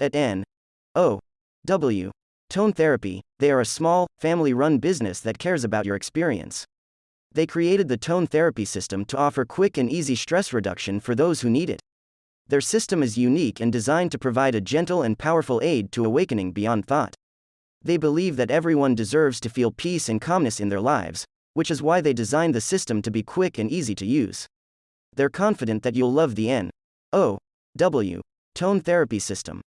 At N. O. W. Tone Therapy, they are a small, family run business that cares about your experience. They created the tone therapy system to offer quick and easy stress reduction for those who need it. Their system is unique and designed to provide a gentle and powerful aid to awakening beyond thought. They believe that everyone deserves to feel peace and calmness in their lives, which is why they designed the system to be quick and easy to use. They're confident that you'll love the N. O. W. Tone therapy system.